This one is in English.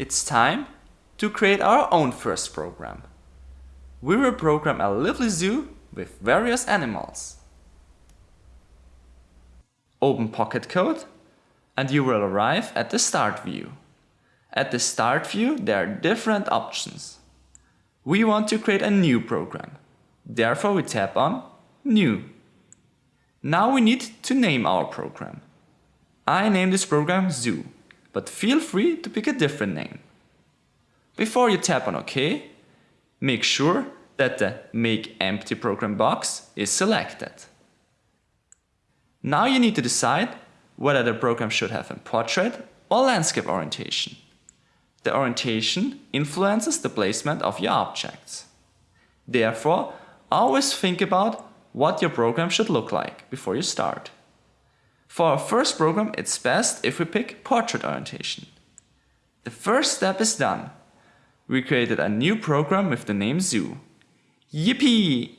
It's time to create our own first program. We will program a lively zoo with various animals. Open Pocket Code and you will arrive at the Start view. At the Start view there are different options. We want to create a new program. Therefore we tap on New. Now we need to name our program. I name this program Zoo, but feel free to pick a different name. Before you tap on OK, make sure that the Make Empty Program box is selected. Now you need to decide whether the program should have a portrait or landscape orientation. The orientation influences the placement of your objects. Therefore, always think about what your program should look like before you start. For our first program, it's best if we pick portrait orientation. The first step is done. We created a new program with the name Zoo. Yippee!